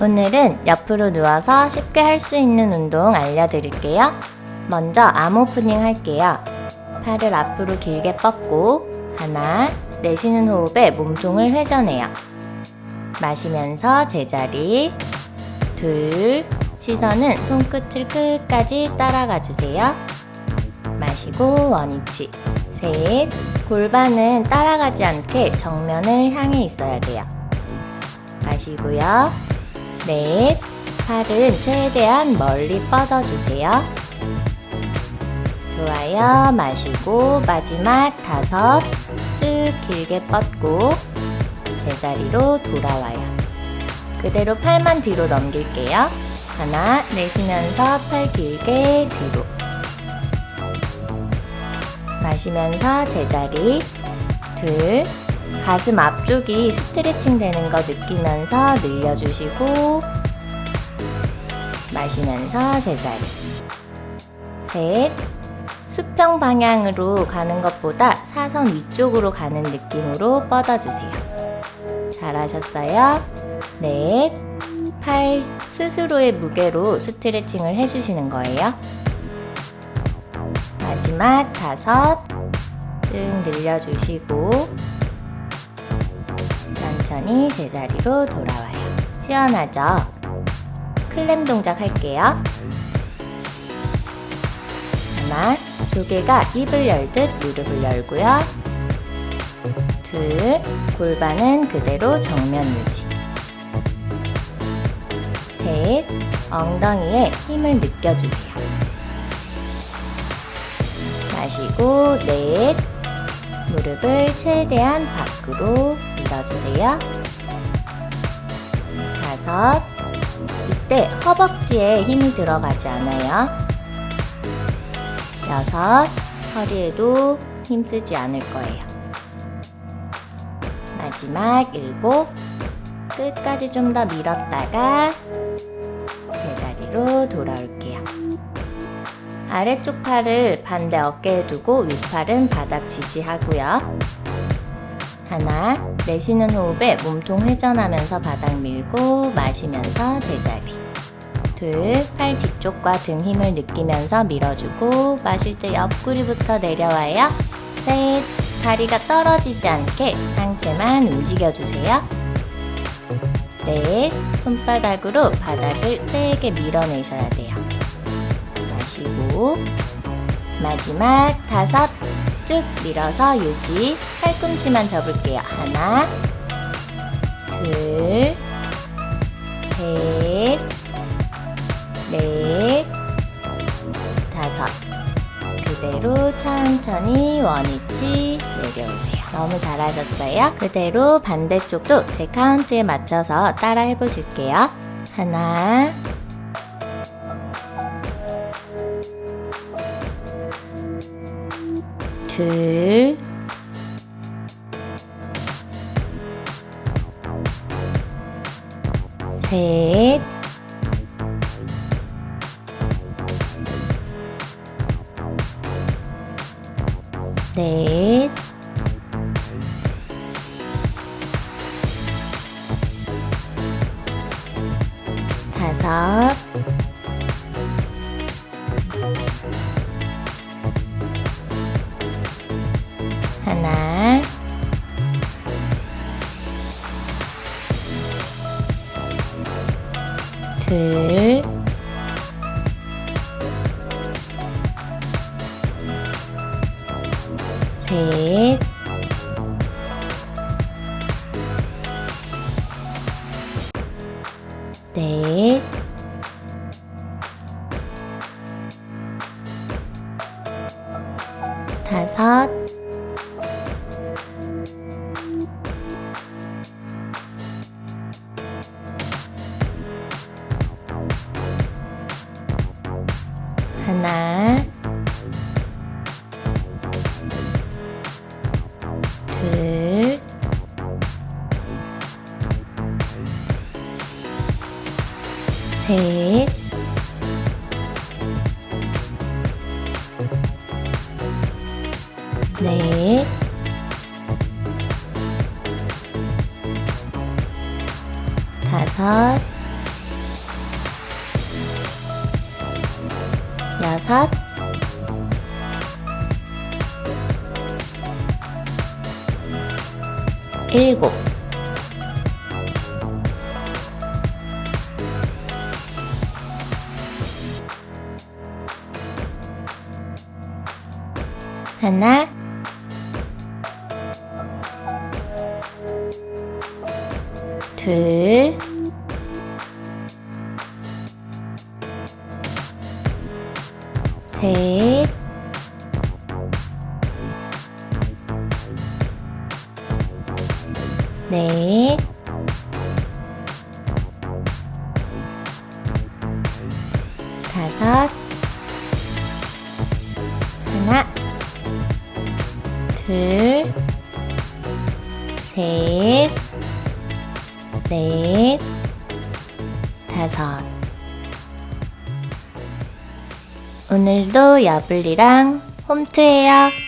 오늘은 옆으로 누워서 쉽게 할 수 있는 운동 알려드릴게요. 먼저 암 오프닝 할게요. 팔을 앞으로 길게 뻗고 하나, 내쉬는 호흡에 몸통을 회전해요. 마시면서 제자리 둘, 시선은 손끝을 끝까지 따라가 주세요. 마시고 원위치 셋, 골반은 따라가지 않게 정면을 향해 있어야 돼요. 마시고요. 넷, 팔은 최대한 멀리 뻗어주세요. 좋아요. 마시고 마지막 다섯, 쭉 길게 뻗고 제자리로 돌아와요. 그대로 팔만 뒤로 넘길게요. 하나, 내쉬면서 팔 길게 뒤로. 마시면서 제자리. 둘, 가슴 앞쪽이 스트레칭 되는 거 느끼면서 늘려주시고, 마시면서 제자리. 셋, 수평 방향으로 가는 것보다 사선 위쪽으로 가는 느낌으로 뻗어주세요. 잘하셨어요? 넷, 팔 스스로의 무게로 스트레칭을 해주시는 거예요. 마지막 다섯, 쭉 늘려주시고 천천히 제자리로 돌아와요. 시원하죠? 클램 동작 할게요. 하나, 조개가 입을 열듯 무릎을 열고요. 둘, 골반은 그대로 정면 유지. 셋, 엉덩이에 힘을 느껴주세요. 마시고, 넷, 무릎을 최대한 밖으로 밀어주세요. 다섯, 이때 허벅지에 힘이 들어가지 않아요. 여섯, 허리에도 힘쓰지 않을 거예요. 마지막 일곱, 끝까지 좀 더 밀었다가 제자리로 돌아올게요. 아래쪽 팔을 반대 어깨에 두고 윗팔은 바닥 지지하고요. 하나, 내쉬는 호흡에 몸통 회전하면서 바닥 밀고 마시면서 제자리. 둘, 팔 뒤쪽과 등 힘을 느끼면서 밀어주고 마실 때 옆구리부터 내려와요. 셋, 다리가 떨어지지 않게 상체만 움직여주세요. 넷, 손바닥으로 바닥을 세게 밀어내셔야 돼요. 마시고 마지막 다섯, 쭉 밀어서 유지. 팔꿈치만 접을게요. 하나, 둘, 셋, 넷, 다섯. 그대로 천천히 원위치 내려오세요. 너무 잘하셨어요. 그대로 반대쪽도 제 카운트에 맞춰서 따라 해보실게요. 하나, 둘, 셋, 넷, 다섯, 하나, 둘, 셋, 넷, 다섯, 셋. 넷, 다섯, 여섯, 일곱. 하나, 둘, 셋, 넷, 다섯, 둘, 셋, 넷, 다섯. 오늘도 야블리랑 홈트해요.